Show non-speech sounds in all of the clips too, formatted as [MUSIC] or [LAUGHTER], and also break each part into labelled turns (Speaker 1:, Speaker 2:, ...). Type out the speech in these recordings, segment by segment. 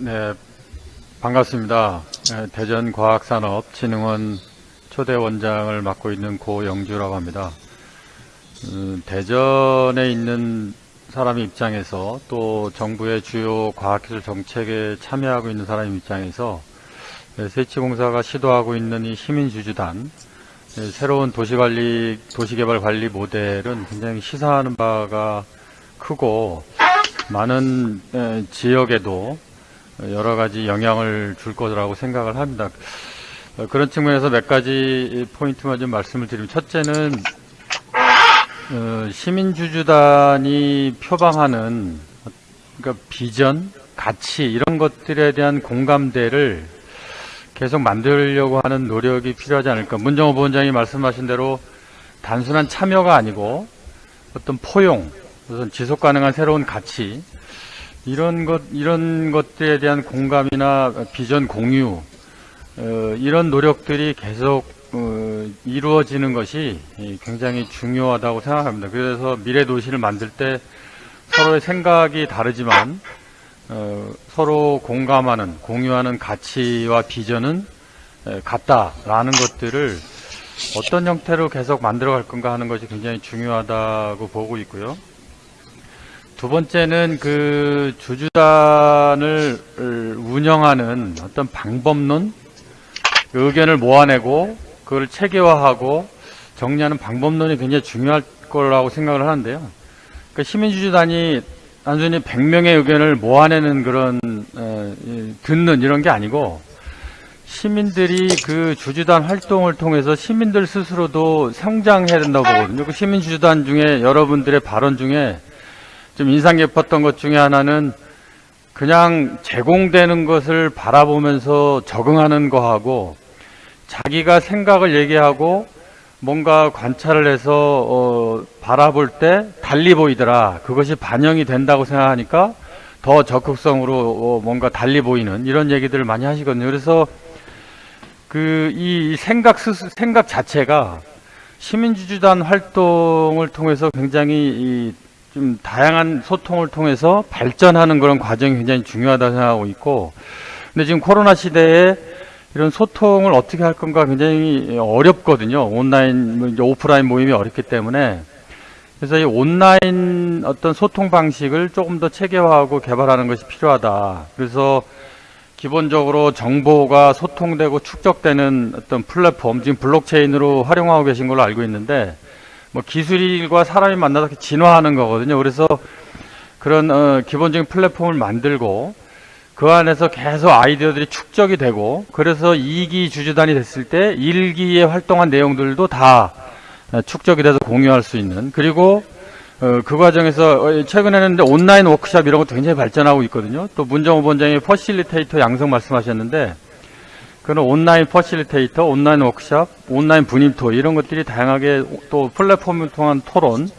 Speaker 1: 네, 반갑습니다. 네, 대전과학산업진흥원 초대 원장을 맡고 있는 고영주라고 합니다. 음, 대전에 있는 사람 입장에서 또 정부의 주요 과학기술 정책에 참여하고 있는 사람 입장에서 네, 세치공사가 시도하고 있는 이 시민주주단 네, 새로운 도시관리, 도시개발관리 모델은 굉장히 시사하는 바가 크고 많은 에, 지역에도 여러 가지 영향을 줄 거라고 생각을 합니다. 어, 그런 측면에서 몇 가지 포인트만 좀 말씀을 드리면 첫째는 어, 시민주주단이 표방하는 그러니까 비전, 가치 이런 것들에 대한 공감대를 계속 만들려고 하는 노력이 필요하지 않을까. 문정호 부원장이 말씀하신 대로 단순한 참여가 아니고 어떤 포용, 우선 지속 가능한 새로운 가치 이런 것 이런 것들에 대한 공감이나 비전 공유 어, 이런 노력들이 계속 어, 이루어지는 것이 굉장히 중요하다고 생각합니다. 그래서 미래 도시를 만들 때 서로의 생각이 다르지만 어, 서로 공감하는 공유하는 가치와 비전은 에, 같다라는 것들을 어떤 형태로 계속 만들어 갈 건가 하는 것이 굉장히 중요하다고 보고 있고요. 두 번째는 그 주주단을 운영하는 어떤 방법론, 그 의견을 모아내고 그걸 체계화하고 정리하는 방법론이 굉장히 중요할 거라고 생각을 하는데요. 그러니까 시민주주단이 단순히 100명의 의견을 모아내는 그런 어, 듣는 이런 게 아니고 시민들이 그 주주단 활동을 통해서 시민들 스스로도 성장해야 된다고 보거든요. 그 시민주주단 중에 여러분들의 발언 중에 좀 인상 깊었던 것 중에 하나는 그냥 제공되는 것을 바라보면서 적응하는 거하고 자기가 생각을 얘기하고 뭔가 관찰을 해서 어, 바라볼 때 달리 보이더라. 그것이 반영이 된다고 생각하니까 더 적극성으로 어, 뭔가 달리 보이는 이런 얘기들을 많이 하시거든요. 그래서 그 이 생각 스스, 생각 자체가 시민주주단 활동을 통해서 굉장히 좀 다양한 소통을 통해서 발전하는 그런 과정이 굉장히 중요하다 생각하고 있고 근데 지금 코로나 시대에 이런 소통을 어떻게 할 건가 굉장히 어렵거든요. 온라인, 뭐 오프라인 모임이 어렵기 때문에. 그래서 이 온라인 어떤 소통 방식을 조금 더 체계화하고 개발하는 것이 필요하다. 그래서 기본적으로 정보가 소통되고 축적되는 어떤 플랫폼, 지금 블록체인으로 활용하고 계신 걸로 알고 있는데, 뭐 기술과 사람이 만나서 진화하는 거거든요. 그래서 그런 어, 기본적인 플랫폼을 만들고 그 안에서 계속 아이디어들이 축적이 되고 그래서 2기 주주단이 됐을 때 1기에 활동한 내용들도 다 축적이 돼서 공유할 수 있는 그리고 어, 그 과정에서 어, 최근에는 온라인 워크샵 이런 것도 굉장히 발전하고 있거든요. 또 문정호 본장이 facilitator 양성 말씀하셨는데 그런 온라인 facilitator, 온라인 워크샵, 온라인 분임토 이런 것들이 다양하게 또 플랫폼을 통한 토론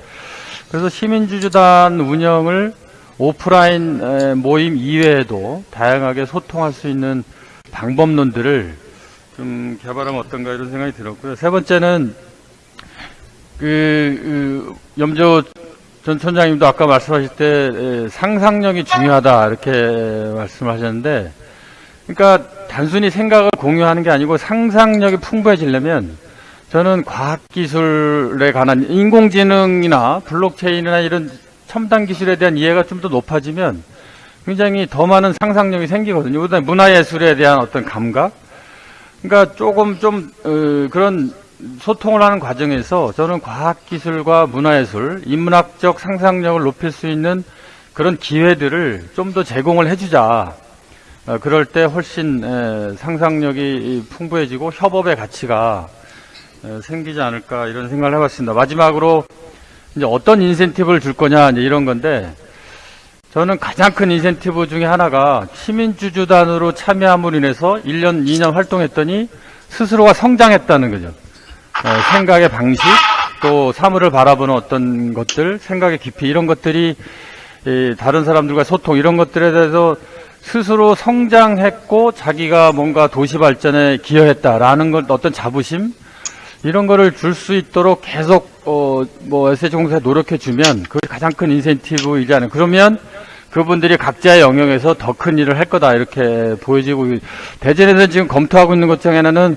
Speaker 1: 그래서 시민주주단 운영을 오프라인 모임 이외에도 다양하게 소통할 수 있는 방법론들을 좀 개발하면 어떤가 이런 생각이 들었고요. 세 번째는 그, 그 염조 전 총장님도 아까 말씀하실 때 상상력이 중요하다 이렇게 말씀하셨는데 그러니까 단순히 생각을 공유하는 게 아니고 상상력이 풍부해지려면 저는 과학기술에 관한 인공지능이나 블록체인이나 이런 첨단 기술에 대한 이해가 좀 더 높아지면 굉장히 더 많은 상상력이 생기거든요. 그다음에 문화예술에 대한 어떤 감각. 그러니까 조금 좀 어, 그런 소통을 하는 과정에서 저는 과학기술과 문화예술, 인문학적 상상력을 높일 수 있는 그런 기회들을 좀 더 제공을 해주자. 어, 그럴 때 훨씬 에, 상상력이 풍부해지고 협업의 가치가 에, 생기지 않을까 이런 생각을 해봤습니다. 마지막으로 이제 어떤 인센티브를 줄 거냐 이런 건데 저는 가장 큰 인센티브 중에 하나가 시민주주단으로 참여함으로 인해서 1년, 2년 활동했더니 스스로가 성장했다는 거죠. 어, 생각의 방식, 또 사물을 바라보는 어떤 것들, 생각의 깊이 이런 것들이 다른 사람들과 소통 이런 것들에 대해서 스스로 성장했고 자기가 뭔가 도시 발전에 기여했다라는 걸 어떤 자부심 이런 거를 줄 수 있도록 계속 어뭐 SH공사에 노력해 주면 그게 가장 큰 인센티브이지 않은 그러면 그분들이 각자의 영역에서 더 큰 일을 할 거다 이렇게 보여지고 대전에서 지금 검토하고 있는 것 중에 하나는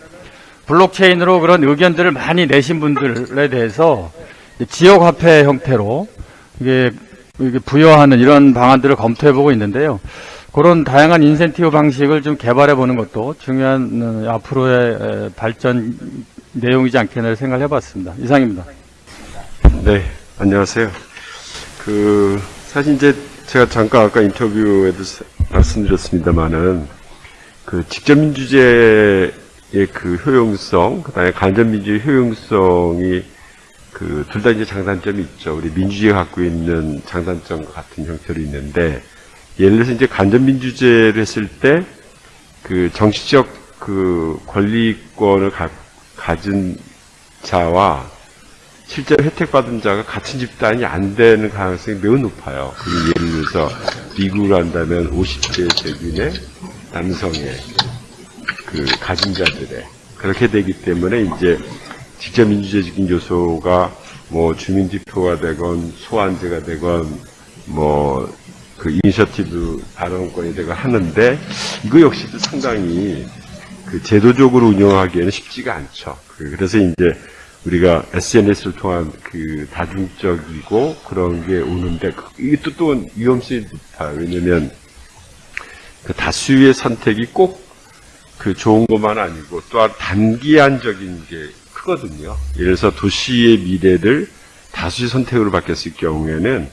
Speaker 1: 블록체인으로 그런 의견들을 많이 내신 분들에 대해서 지역 화폐 형태로 이게 부여하는 이런 방안들을 검토해 보고 있는데요. 그런 다양한 인센티브 방식을 좀 개발해 보는 것도 중요한 어, 앞으로의 에, 발전 내용이지 않겠나 생각을 해봤습니다. 이상입니다.
Speaker 2: 네, 안녕하세요. 그, 사실 이제 제가 잠깐 아까 인터뷰에도 사- 말씀드렸습니다만은 그 직접 민주제의 그 효용성, 그 다음에 간접 민주의 효용성이 그 둘 다 이제 장단점이 있죠. 우리 민주주의가 갖고 있는 장단점과 같은 형태로 있는데 예를 들어서 이제 간접민주제를 했을 때 그 정치적 그 권리권을 가, 가진 자와 실제로 혜택받은 자가 같은 집단이 안 되는 가능성이 매우 높아요. 예를 들어서 미국을 한다면 50대 대균의 남성의 그 가진 자들의 그렇게 되기 때문에 이제 직접 민주제적인 요소가 뭐 주민투표가 되건 소환제가 되건 뭐 그 이니셔티브 발언권이 되고 하는데 이거 역시도 상당히 그 제도적으로 운영하기에는 쉽지가 않죠. 그- 그래서 이제 우리가 SNS를 통한 그 다중적이고 그런 게 오는데 그- 이게 또, 또 위험성이 높아요. 왜냐면 그 다수의 선택이 꼭 그 좋은 것만 아니고 또한 단기한적인 게 크거든요. 예를 들어서 도시의 미래를 다수의 선택으로 바뀌었을 경우에는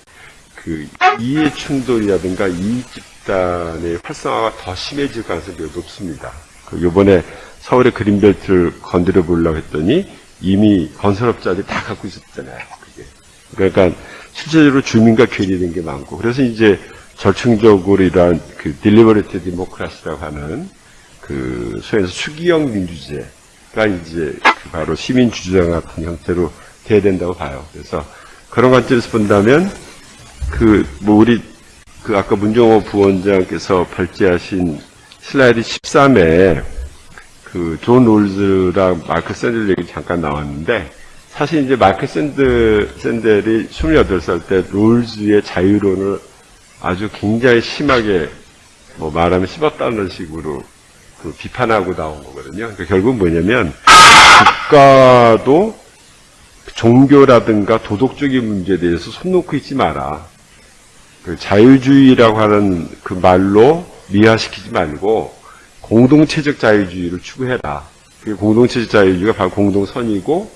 Speaker 2: 그 이해 충돌이라든가 이익 집단의 활성화가 더 심해질 가능성이 높습니다. 그 요번에 서울의 그린벨트를 건드려 보려고 했더니 이미 건설업자들이 다 갖고 있었잖아요. 그게. 그러니까 실제적으로 주민과 괴리된 게 많고 그래서 이제 절충적으로 이러한 그 deliberative democracy라고 하는 그 소위에서 숙의형 민주제가 이제 그 바로 시민주주당 같은 형태로 돼야 된다고 봐요. 그래서 그런 관점에서 본다면 그 뭐 우리 그 아까 문정호 부원장께서 발제하신 슬라이드 13에 그 존 롤즈랑 마크 샌델 얘기 잠깐 나왔는데 사실 이제 마크 샌드, 샌델이 28살 때 롤즈의 자유론을 아주 굉장히 심하게 뭐 말하면 씹었다는 식으로 그 비판하고 나온 거거든요. 그러니까 결국 뭐냐면 국가도 종교라든가 도덕적인 문제에 대해서 손 놓고 있지 마라. 그 자유주의라고 하는 그 말로 미화시키지 말고 공동체적 자유주의를 추구해라. 그 공동체적 자유주의가 바로 공동선이고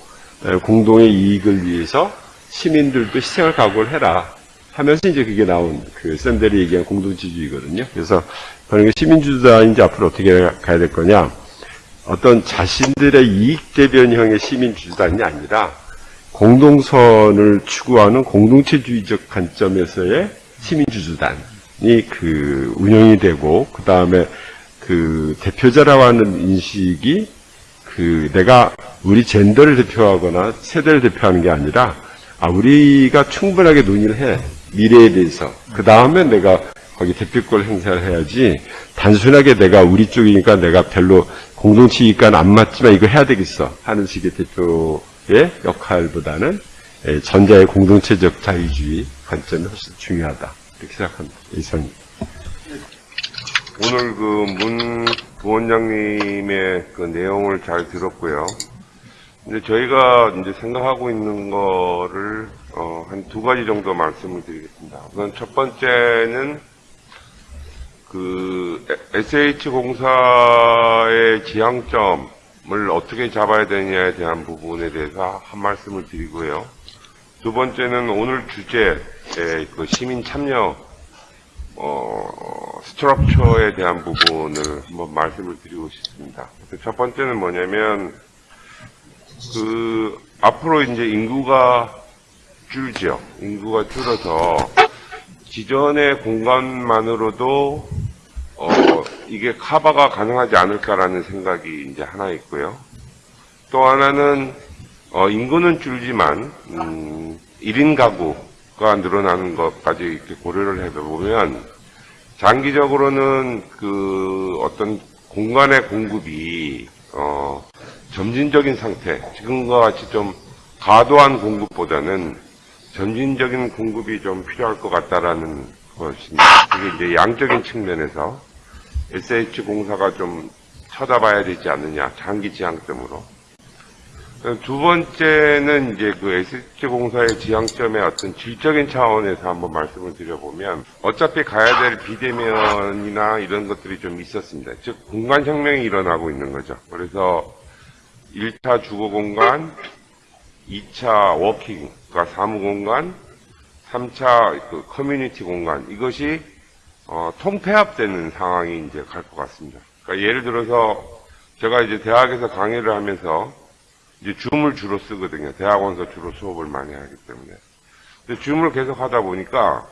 Speaker 2: 에, 공동의 이익을 위해서 시민들도 희생을 각오를 해라. 하면서 이제 그게 나온 그 샌델이 얘기한 공동체주의거든요. 그래서 그런 게 시민주주단인지 앞으로 어떻게 가야 될 거냐. 어떤 자신들의 이익 대변형의 시민주주단이 아니라 공동선을 추구하는 공동체주의적 관점에서의 시민주주단이 그 운영이 되고 그 다음에 그 대표자라고 하는 인식이 그 내가 우리 젠더를 대표하거나 세대를 대표하는 게 아니라 아 우리가 충분하게 논의를 해 미래에 대해서. 그 다음에 내가 거기 대표권 행사를 해야지 단순하게 내가 우리 쪽이니까 내가 별로 공동체 이익과는 안 맞지만 이거 해야 되겠어 하는 식의 대표의 역할보다는 예, 전자의 공동체적 자유주의 관점이 훨씬 중요하다 이렇게 생각합니다. 이상입니다.
Speaker 3: 오늘 그문 부원장님의 그 내용을 잘 들었고요. 근데 저희가 i제 생각하고 있는 거를 어, 한 두 가지 정도 말씀을 드리겠습니다. 우선 첫 번째는 그 SH 공사의 지향점을 어떻게 잡아야 되느냐에 대한 부분에 대해서 한 말씀을 드리고요. 두 번째는 오늘 주제의 그 시민 참여 어, 스트럭처에 대한 부분을 한번 말씀을 드리고 싶습니다. 첫 번째는 뭐냐면, 그, 앞으로 이제 인구가 줄죠. 인구가 줄어서, 기존의 공간만으로도, 어, 이게 커버가 가능하지 않을까라는 생각이 이제 하나 있고요. 또 하나는, 어, 인구는 줄지만, 음, 1인 가구가 늘어나는 것까지 이렇게 고려를 해보면, 장기적으로는 그 어떤 공간의 공급이, 어, 점진적인 상태, 지금과 같이 좀 과도한 공급보다는 점진적인 공급이 좀 필요할 것 같다라는 것입니다. 그게 이제 양적인 측면에서 SH공사가 좀 쳐다봐야 되지 않느냐, 장기 지향점으로. 두 번째는 이제 그 SH공사의 지향점의 어떤 질적인 차원에서 한번 말씀을 드려보면 어차피 가야 될 비대면이나 이런 것들이 좀 있었습니다. 즉, 공간 혁명이 일어나고 있는 거죠. 그래서 1차 주거 공간, 2차 working, 그러니까 사무 공간, 3차 그 커뮤니티 공간, 이것이 어, 통폐합되는 상황이 이제 갈 것 같습니다. 그러니까 예를 들어서 제가 이제 대학에서 강의를 하면서 이제 줌을 주로 쓰거든요. 대학원에서 주로 수업을 많이 하기 때문에. 근데 줌을 계속 하다 보니까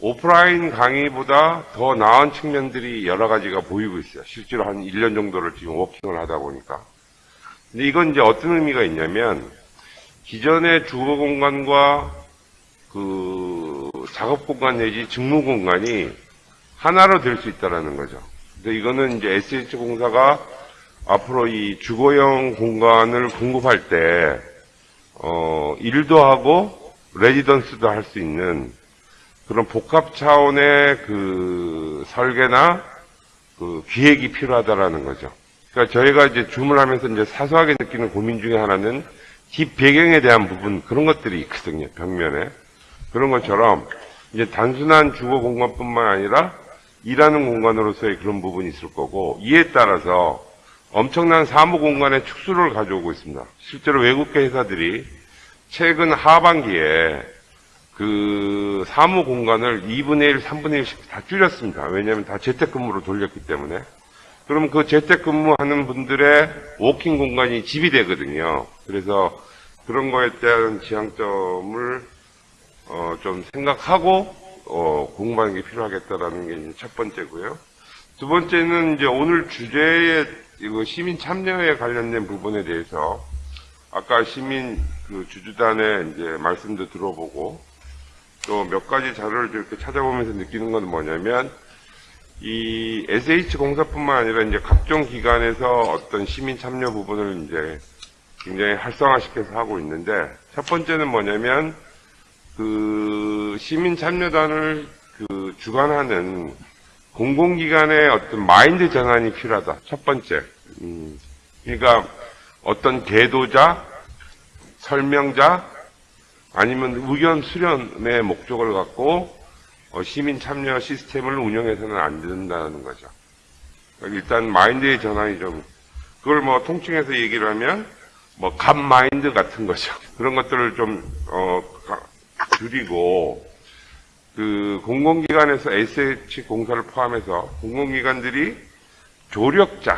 Speaker 3: 오프라인 강의보다 더 나은 측면들이 여러 가지가 보이고 있어요. 실제로 한 1년 정도를 지금 working을 하다 보니까. 근데 이건 이제 어떤 의미가 있냐면 기존의 주거 공간과 그 작업 공간 내지 직무 공간이 하나로 될 수 있다라는 거죠. 근데 이거는 이제 SH 공사가 앞으로 이 주거용 공간을 공급할 때, 어, 일도 하고, 레지던스도 할 수 있는 그런 복합 차원의 그 설계나 그 기획이 필요하다라는 거죠. 그러니까 저희가 이제 줌을 하면서 이제 사소하게 느끼는 고민 중에 하나는 뒷 배경에 대한 부분, 그런 것들이 있거든요, 벽면에. 그런 것처럼 이제 단순한 주거 공간뿐만 아니라 일하는 공간으로서의 그런 부분이 있을 거고, 이에 따라서 엄청난 사무 공간의 축소를 가져오고 있습니다. 실제로 외국계 회사들이 최근 하반기에 그 사무 공간을 2분의 1, 3분의 1씩 다 줄였습니다. 왜냐하면 다 재택근무로 돌렸기 때문에. 그럼 그 재택근무하는 분들의 워킹 공간이 집이 되거든요. 그래서 그런 거에 대한 지향점을 어, 좀 생각하고 어, 공부하는 게 필요하겠다라는 게 첫 번째고요. 두 번째는 이제 오늘 주제의 이거 시민 참여에 관련된 부분에 대해서 아까 시민 그 주주단의 이제 말씀도 들어보고 또 몇 가지 자료를 이렇게 찾아보면서 느끼는 건 뭐냐면 이 SH 공사뿐만 아니라 이제 각종 기관에서 어떤 시민 참여 부분을 이제 굉장히 활성화시켜서 하고 있는데 첫 번째는 뭐냐면 그 시민 참여단을 그 주관하는 공공기관의 어떤 마인드 전환이 필요하다. 첫 번째. 음, 그러니까 어떤 계도자, 설명자, 아니면 의견 수렴의 목적을 갖고 어, 시민 참여 시스템을 운영해서는 안 된다는 거죠. 그러니까 일단 마인드의 전환이 좀 그걸 뭐 통칭해서 얘기를 하면 뭐감 마인드 같은 거죠. 그런 것들을 좀 어, 가- 줄이고 그 공공기관에서 SH 공사를 포함해서 공공기관들이 조력자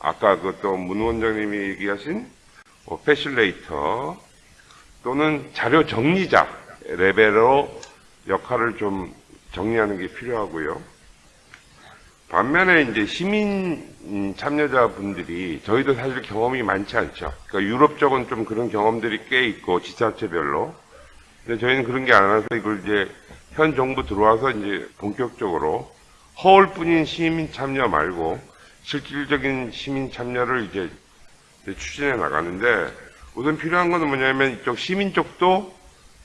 Speaker 3: 아까 그또 문 원장님이 얘기하신 뭐 패실레이터 또는 자료 정리자 레벨로 역할을 좀 정리하는 게 필요하고요. 반면에 이제 시민 음, 참여자분들이 저희도 사실 경험이 많지 않죠. 그러니까 유럽 쪽은 좀 그런 경험들이 꽤 있고 지자체별로. 근데 저희는 그런 게 안 와서 이걸 이제 현 정부 들어와서 이제 본격적으로 허울뿐인 시민 참여 말고 실질적인 시민 참여를 이제 추진해 나가는데 우선 필요한 거는 뭐냐면 이쪽 시민 쪽도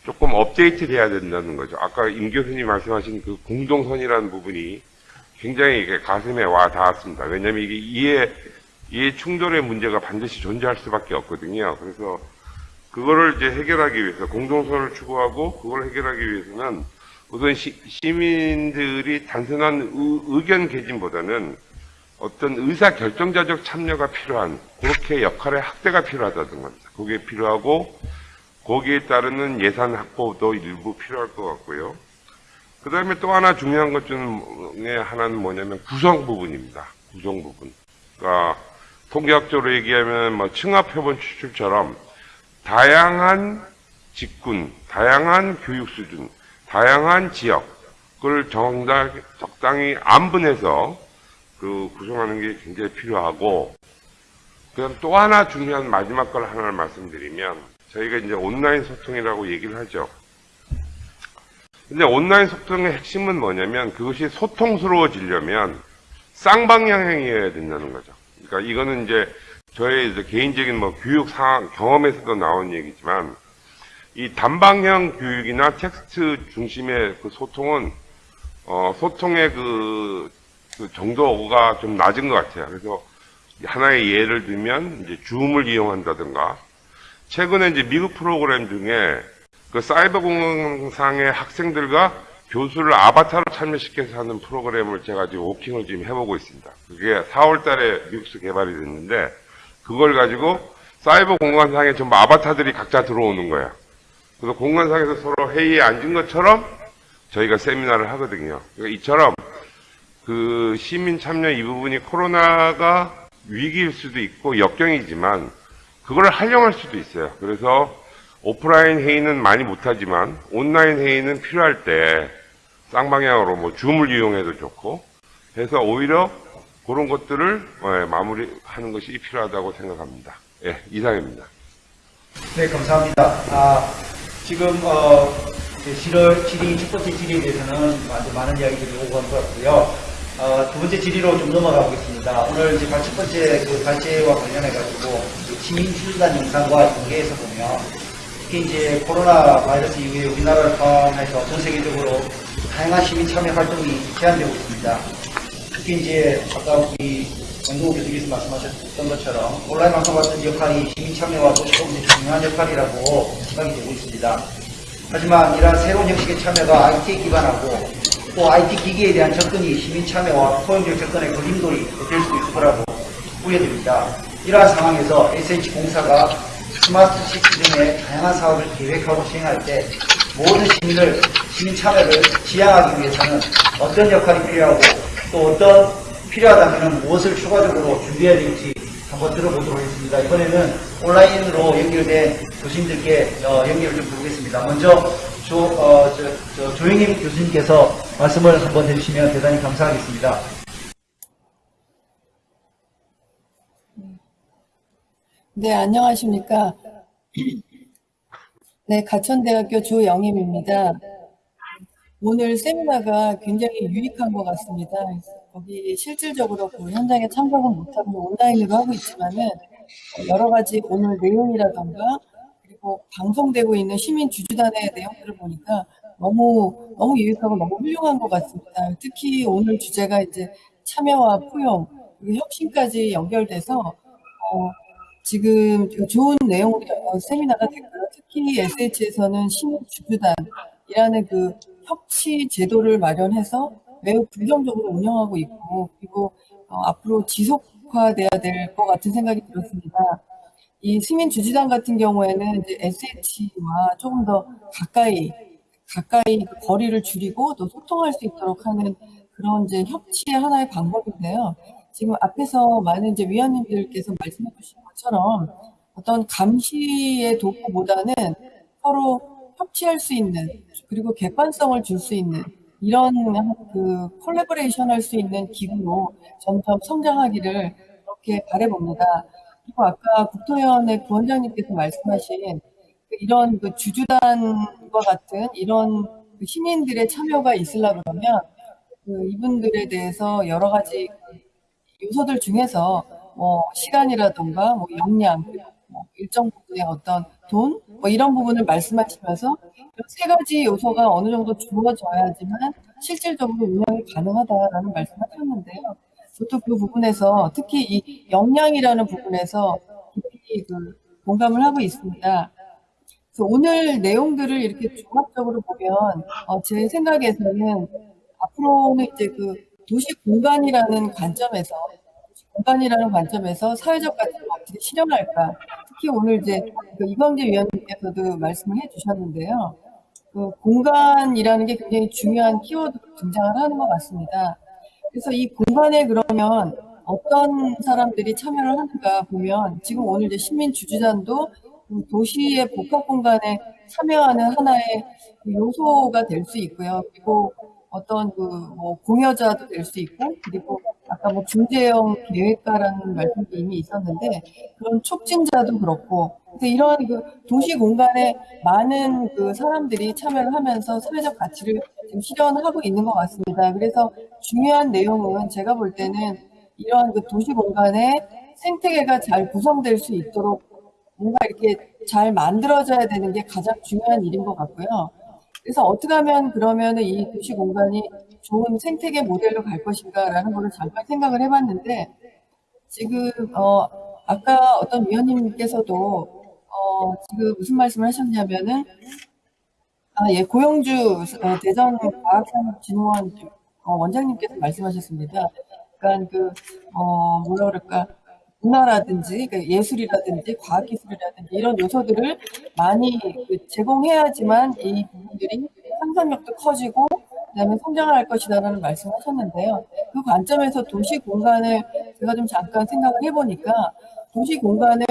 Speaker 3: 조금 업데이트 돼야 된다는 거죠. 아까 임 교수님 말씀하신 그 공동선이라는 부분이 굉장히 이게 가슴에 와 닿았습니다. 왜냐하면 이게 이해 이해 충돌의 문제가 반드시 존재할 수밖에 없거든요. 그래서 그거를 이제 해결하기 위해서 공동선을 추구하고 그걸 해결하기 위해서는 우선 시, 시민들이 단순한 의, 견 개진보다는 어떤 의사 결정자적 참여가 필요한 그렇게 역할의 확대가 필요하다는 겁니다. 그게 필요하고 거기에 따르는 예산 확보도 일부 필요할 것 같고요. 그 다음에 또 하나 중요한 것 중에 하나는 뭐냐면 구성 부분입니다. 구성 부분. 그러니까 통계학적으로 얘기하면 뭐 층합표본 추출처럼 다양한 직군, 다양한 교육 수준, 다양한 지역을 적당히 안분해서 그 구성하는 게 굉장히 필요하고, 그다음 또 하나 중요한 마지막 걸 하나를 말씀드리면, 저희가 이제 온라인 소통이라고 얘기를 하죠. 근데 온라인 소통의 핵심은 뭐냐면 그것이 소통스러워지려면 쌍방향이어야 된다는 거죠. 그러니까 이거는 이제 저의 이제 개인적인 뭐 교육 상황 경험에서도 나온 얘기지만 이 단방향 교육이나 텍스트 중심의 그 소통은 어, 소통의 그, 그 정도가 좀 낮은 것 같아요. 그래서 하나의 예를 들면 이제 줌을 이용한다든가 최근에 이제 미국 프로그램 중에 그 사이버 공상의 학생들과 교수를 아바타로 참여시켜서 하는 프로그램을 제가 지금 워킹을 지금 해보고 있습니다. 그게 4월 달에 미국에서 개발이 됐는데 그걸 가지고 사이버 공간상에 전부 아바타들이 각자 들어오는 거야. 그래서 공간상에서 서로 회의에 앉은 것처럼 저희가 세미나를 하거든요. 그러니까 이처럼 그 시민 참여 이 부분이 코로나가 위기일 수도 있고 역경이지만 그걸 활용할 수도 있어요. 그래서 오프라인 회의는 많이 못하지만 온라인 회의는 필요할 때 쌍방향으로 뭐 줌을 이용해도 좋고 해서 오히려 그런 것들을 예, 마무리하는 것이 필요하다고 생각합니다. 예, 이상입니다.
Speaker 4: 네, 감사합니다. 아, 지금 어, 질의, 질의, 첫 번째 질의에 대해서는 아주 많은 이야기들이 오고 간 것 같고요. 어, 두 번째 질의로 좀 넘어가 보겠습니다. 오늘 이제 첫 번째 그 발제와 관련해가지고 시민 출단 영상과 연계해서 보면 특히 이제 코로나 바이러스 이후에 우리나라를 포함해서 전 세계적으로 다양한 시민 참여 활동이 제한되고 있습니다. 특히 이제 아까 우리 정동욱 교수님께서 말씀하셨던 것처럼 온라인 방송 같은 역할이 시민 참여와 도시공의 중요한 역할이라고 생각이 되고 있습니다. 하지만 이러한 새로운 형식의 참여가 IT에 기반하고 또 IT 기기에 대한 접근이 시민 참여와 포용적 접근의 걸림돌이 될 수도 있을 거라고 우려됩니다. 이러한 상황에서 SH공사가 스마트 시티 등의 다양한 사업을 계획하고 시행할 때 모든 시민을 시민 참여를 지향하기 위해서는 어떤 역할이 필요하고 또 어떤 필요하다면 무엇을 추가적으로 준비해야 될지 한번 들어보도록 하겠습니다. 이번에는 온라인으로 연결된 교수님들께 어, 연결을 좀 해보겠습니다. 먼저 조, 어, 저, 저, 조영임 교수님께서 말씀을 한번 해주시면 대단히 감사하겠습니다.
Speaker 5: 네, 안녕하십니까. 네, 가천대학교 조영임입니다. 오늘 세미나가 굉장히 유익한 것 같습니다. 거기 실질적으로 그 현장에 참석은 못하고 온라인으로 하고 있지만은 여러 가지 오늘 내용이라던가 그리고 방송되고 있는 시민 주주단의 내용들을 보니까 너무 너무 유익하고 너무 훌륭한 것 같습니다. 특히 오늘 주제가 이제 참여와 포용 그리고 혁신까지 연결돼서 어, 지금 그 좋은 내용 어, 세미나가 됐고요. 특히 SH에서는 시민 주주단이라는 그 협치 제도를 마련해서 매우 긍정적으로 운영하고 있고 그리고 어, 앞으로 지속화돼야 될 것 같은 생각이 들었습니다. 이 시민 주주단 같은 경우에는 이제 SH와 조금 더 가까이 가까이 그 거리를 줄이고 또 소통할 수 있도록 하는 그런 이제 협치의 하나의 방법인데요. 지금 앞에서 많은 이제 위원님들께서 말씀해 주신 것처럼 어떤 감시의 도구보다는 서로 협치할 수 있는 그리고 객관성을 줄 수 있는 이런 그 콜라보레이션 할 수 있는 기구로 점점 성장하기를 그렇게 바라봅니다. 그리고 아까 국토위원회 부원장님께서 말씀하신 그 이런 그 주주단과 같은 이런 그 시민들의 참여가 있으려 그러면 그 이분들에 대해서 여러 가지 그 요소들 중에서 뭐 시간이라든가 뭐 역량 뭐 일정 부분의 어떤 돈 뭐 이런 부분을 말씀하시면서 이세 가지 요소가 어느 정도 주어져야지만 실질적으로 운영이 가능하다라는 말씀하셨는데요. 저도 그 부분에서 특히 이 역량이라는 부분에서 깊이 그 공감을 하고 있습니다. 그래서 오늘 내용들을 이렇게 종합적으로 보면 어, 제 생각에서는 앞으로는 이제 그 도시 공간이라는 관점에서 공간이라는 관점에서 사회적 가치를 어떻게 실현할까 특히 오늘 이제 그 이광재 위원님께서도 말씀을 해주셨는데요. 그 공간이라는 게 굉장히 중요한 키워드로 등장을 하는 것 같습니다. 그래서 이 공간에 그러면 어떤 사람들이 참여를 하는가 보면 지금 오늘 이제 시민 주주단도 그 도시의 복합 공간에 참여하는 하나의 그 요소가 될 수 있고요. 그리고 어떤 그 뭐 공여자도 될 수 있고 그리고 아까 뭐 중재형 계획가라는 말씀도 이미 있었는데 그런 촉진자도 그렇고 이러한 그 도시 공간에 많은 그 사람들이 참여를 하면서 사회적 가치를 지금 실현하고 있는 것 같습니다. 그래서 중요한 내용은 제가 볼 때는 이러한 그 도시 공간에 생태계가 잘 구성될 수 있도록 뭔가 이렇게 잘 만들어져야 되는 게 가장 중요한 일인 것 같고요. 그래서 어떻게 하면 그러면은 이 도시 공간이 좋은 생태계 모델로 갈 것인가라는 거를 잠깐 생각을 해봤는데 지금 어 아까 어떤 위원님께서도 어 지금 무슨 말씀을 하셨냐면은 아 예 고영주 어, 대전 과학산업진흥원 어, 원장님께서 말씀하셨습니다. 그러니까 그 어 뭐라 그럴까 문화라든지 그 예술이라든지 과학기술이라든지 이런 요소들을 많이 그 제공해야지만 이 부분들이 상상력도 커지고 그다음에 성장할 것이다라는 말씀하셨는데요. 그 관점에서 도시 공간을 제가 좀 잠깐 생각을 해보니까 도시 공간을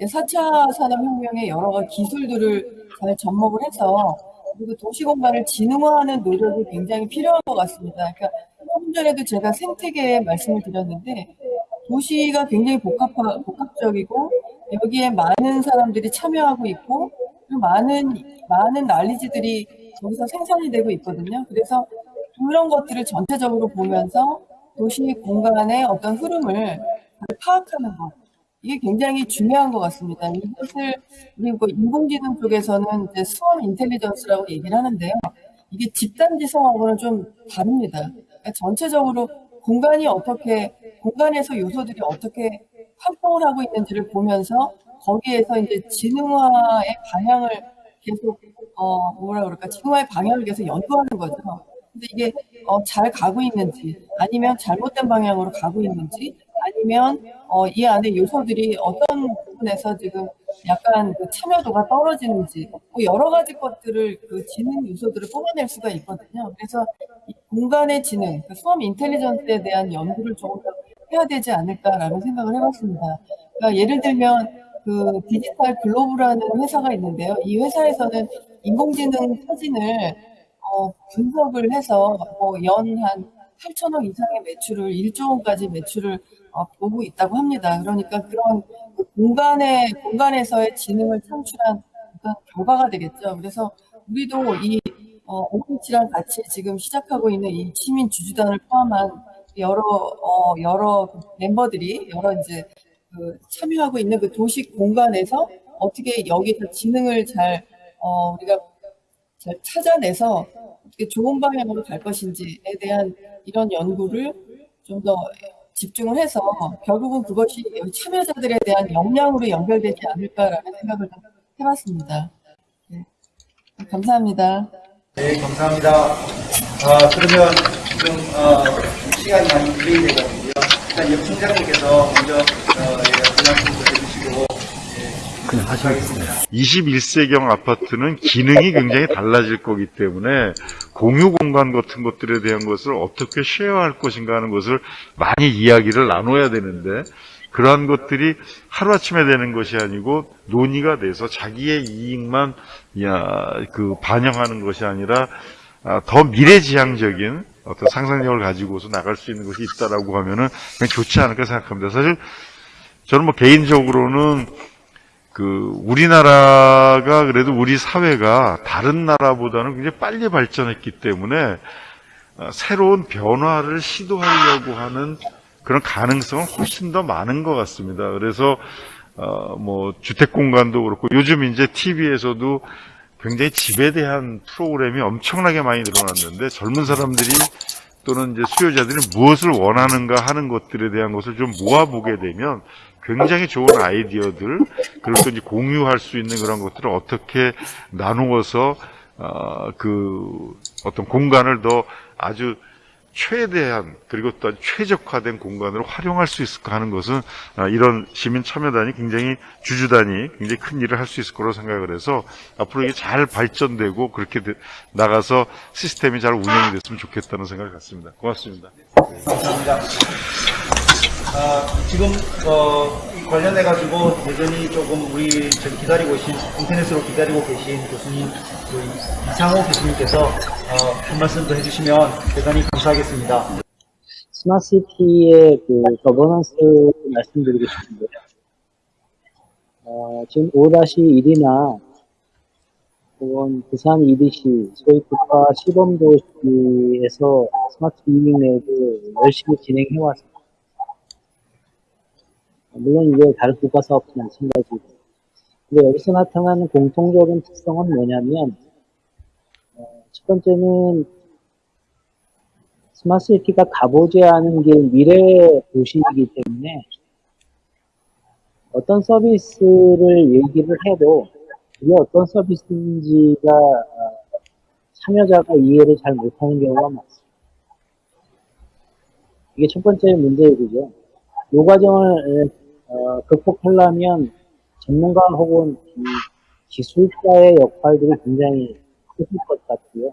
Speaker 5: 4차 산업혁명의 여러 가지 기술들을 잘 접목을 해서 그리고 도시 공간을 진흥화하는 노력이 굉장히 필요한 것 같습니다. 그러니까 조금 전에도 제가 생태계 말씀을 드렸는데 도시가 굉장히 복합화, 복합적이고 여기에 많은 사람들이 참여하고 있고 많은 많은 난리지들이 거기서 생산이 되고 있거든요. 그래서 그런 것들을 전체적으로 보면서 도시 공간의 어떤 흐름을 잘 파악하는 것 이게 굉장히 중요한 것 같습니다. 이것을 그리고 인공지능 쪽에서는 이제 스원 인텔리전스라고 얘기를 하는데요. 이게 집단지성하고는 좀 다릅니다. 그러니까 전체적으로 공간이 어떻게 공간에서 요소들이 어떻게 활동을 하고 있는지를 보면서 거기에서 이제 진흥화의 방향을 계속 어 뭐라 그럴까 진흥화의 방향을 계속 연구하는 거죠. 근데 이게 어, 잘 가고 있는지 아니면 잘못된 방향으로 가고 있는지 아니면 어, 이 안에 요소들이 어떤 부분에서 지금 약간 그 참여도가 떨어지는지 뭐 여러 가지 것들을 그 지능 요소들을 뽑아낼 수가 있거든요. 그래서 이 공간의 지능, 그 수험 인텔리전스에 대한 연구를 조금 더 해야 되지 않을까라는 생각을 해봤습니다. 그러니까 예를 들면 그 디지털 글로브라는 회사가 있는데요. 이 회사에서는 인공지능 사진을 어, 분석을 해서 뭐 연한 8천억 이상의 매출을 1조 원까지 매출을 어, 보고 있다고 합니다. 그러니까 그런 그 공간의 공간에서의 지능을 창출한 어떤 결과가 되겠죠. 그래서 우리도 이 어, 오피치랑 같이 지금 시작하고 있는 이 시민 주주단을 포함한 여러 어, 여러 멤버들이 여러 이제 그 참여하고 있는 그 도시 공간에서 어떻게 여기서 지능을 잘 어, 우리가 잘 찾아내서 어떻게 좋은 방향으로 갈 것인지에 대한 이런 연구를 좀 더 집중을 해서 결국은 그것이 참여자들에 대한 역량으로 연결되지 않을까라는 생각을 좀 해봤습니다. 네. 감사합니다.
Speaker 6: 네, 감사합니다. 아, 그러면 지금 어, 시간이 많이 되거든요. 일단 옆 총장님께서 먼저 어, 예, 말씀을 해주시고
Speaker 7: 21세경 아파트는 기능이 굉장히 달라질 거기 때문에 공유 공간 같은 것들에 대한 것을 어떻게 쉐어할 것인가 하는 것을 많이 이야기를 나눠야 되는데 그러한 것들이 하루아침에 되는 것이 아니고 논의가 돼서 자기의 이익만 야, 그 반영하는 것이 아니라 아, 더 미래지향적인 어떤 상상력을 가지고서 나갈 수 있는 것이 있다라고 하면은 그냥 좋지 않을까 생각합니다. 사실 저는 뭐 개인적으로는 그 우리나라가 그래도 우리 사회가 다른 나라보다는 굉장히 빨리 발전했기 때문에 어, 새로운 변화를 시도하려고 하는 그런 가능성은 훨씬 더 많은 것 같습니다. 그래서 어, 뭐 주택 공간도 그렇고 요즘 이제 TV에서도 굉장히 집에 대한 프로그램이 엄청나게 많이 늘어났는데 젊은 사람들이 또는 이제 수요자들이 무엇을 원하는가 하는 것들에 대한 것을 좀 모아보게 되면 굉장히 좋은 아이디어들 그리고 또 이제 공유할 수 있는 그런 것들을 어떻게 나누어서 어, 그 어떤 공간을 더 아주 최대한 그리고 또 최적화된 공간으로 활용할 수 있을까 하는 것은 아, 이런 시민 참여단이 굉장히 주주단이 굉장히 큰 일을 할 수 있을 거라고 생각을 해서 앞으로 이게 잘 발전되고 그렇게 되- 나가서 시스템이 잘 운영이 됐으면 좋겠다는 생각을 갖습니다. 고맙습니다.
Speaker 6: 감사합니다. 아, 지금 어, 이 관련해 가지고 여전히 조금 우리 저기 기다리고 계신 인터넷으로 기다리고 계신 교수님 그 이상호 교수님께서 어, 한 말씀 더 해주시면 대단히 감사하겠습니다.
Speaker 8: 스마트시티의 그 거버넌스 말씀드리고 싶은데요. 어, 지금 5-1이나 혹은 부산 EDC, 소위 국가 시범도시에서 스마트 living lab을 열심히 진행해왔습니다. 물론 이게 다른 국가 사업도 마찬가지고. 근데 여기서 나타나는 공통적인 특성은 뭐냐면, 어, 첫 번째는 스마트시티가 가보지 않은 게 미래 도시이기 때문에 어떤 서비스를 얘기를 해도 그게 어떤 서비스인지가 어, 참여자가 이해를 잘 못하는 경우가 많습니다. 이게 첫 번째 문제이고요. 이 과정을 어, 극복하려면 전문가 혹은 이 기술자의 역할들이 굉장히 크실 것 같고요.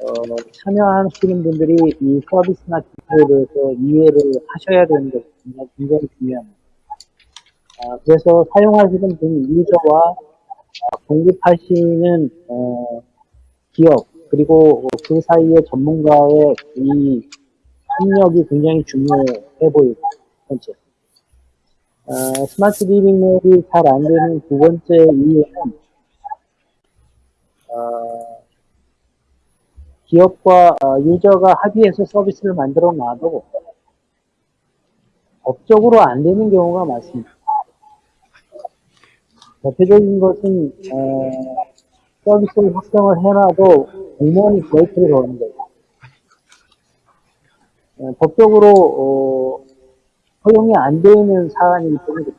Speaker 8: 어, 참여하시는 분들이 이 서비스나 기술에 대해서 이해를 하셔야 되는 것이 굉장히, 굉장히 중요합니다. 아, 그래서 사용하시는 분 유저와 아, 공급하시는 어, 기업 그리고 그 사이의 전문가의 이 협력이 굉장히 중요해 첫 번째. 어, 스마트 living lab이 잘 안 되는 두 번째 이유는 어, 기업과 어, 유저가 합의해서 서비스를 만들어 놔도 법적으로 안 되는 경우가 많습니다. 대표적인 것은 어, 서비스를 확정을 해놔도 공무원이 브레이크를 거는 거예요. 어, 법적으로 어, 허용이 안 되는 사안이기 때문에 그렇죠.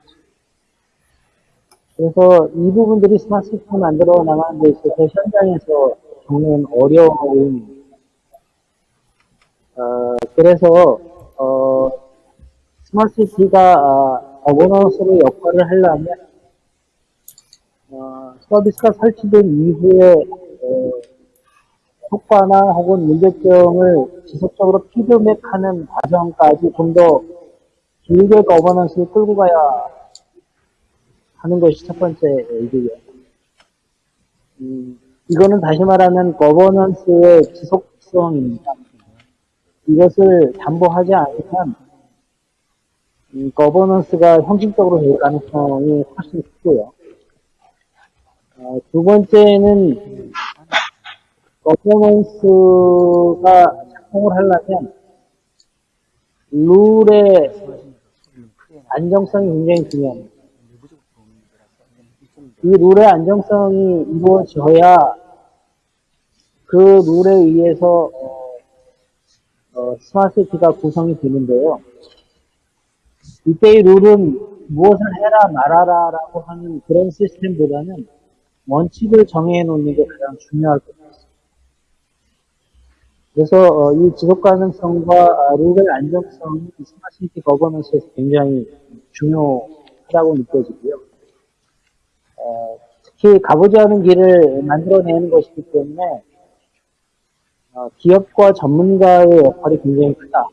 Speaker 8: 그래서 이 부분들이 스마트 시스템 만들어 나가는 데 있어서 현장에서 겪는 어려움입니다. 어, 그래서 어, 스마트 시티가 거버넌스로 역할을 하려면 어, 서비스가 설치된 이후에 어, 효과나 혹은 문제점을 지속적으로 피드백하는 과정까지 좀더 길게 거버넌스를 끌고 가야 하는 것이 첫 번째 이유예요. 음, 이거는 다시 말하면 거버넌스의 지속성입니다. 이것을 담보하지 않으면 이 거버넌스가 형식적으로 될 가능성이 훨씬 크고요. 어, 두 번째는 거버넌스가 작동을 하려면 룰의 안정성이 굉장히 중요합니다. 이 룰의 안정성이 이루어져야 그 룰에 의해서 어, 어, 스마트시티가 구성이 되는데요. 이때의 룰은 무엇을 해라 말아라 라고 하는 그런 시스템보다는 원칙을 정해 놓는 게 가장 중요할 것 같습니다. 그래서 어, 이 지속 가능성과 룰의 안정성이 스마트 시티 거버넌스에서 굉장히 중요하다고 느껴지고요. 어, 특히 가보지 않은 길을 만들어내는 것이기 때문에 어, 기업과 전문가의 역할이 굉장히 크다.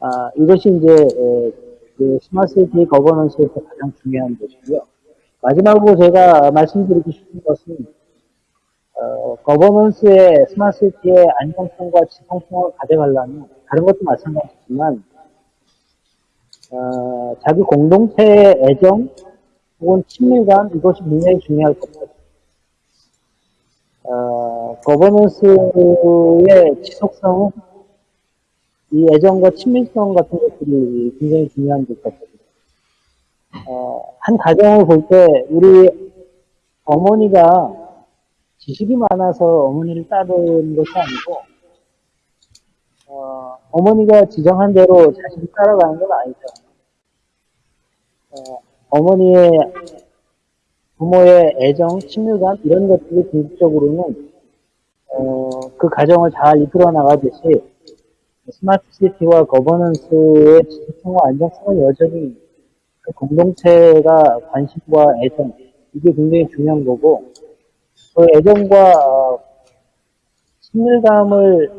Speaker 8: 아, 이것이 이제 에, 그 스마트 시티 거버넌스에서 가장 중요한 것이고요. 마지막으로 제가 말씀드리고 싶은 것은 어, 거버넌스의 스마트 시티의 안정성과 지속성을 가져가려면 다른 것도 마찬가지지만 어, 자기 공동체의 애정 혹은 친밀감 이것이 굉장히 중요할 것 같아요. 어, 거버넌스의 지속성은 이 애정과 친밀성 같은 것들이 굉장히 중요한 것 같아요. 어, 한 가정을 볼 때 우리 어머니가 지식이 많아서 어머니를 따르는 것이 아니고 어, 어머니가 지정한 대로 자식이 따라가는 건 아니죠. 어, 어머니의 부모의 애정, 친밀감 이런 것들이 궁극적으로는 어, 그 가정을 잘 이끌어 나가듯이 스마트 시티와 거버넌스의 지속성과 안정성은 여전히 그 공동체가 관심과 애정 이게 굉장히 중요한 거고 그 애정과 어, 친밀감을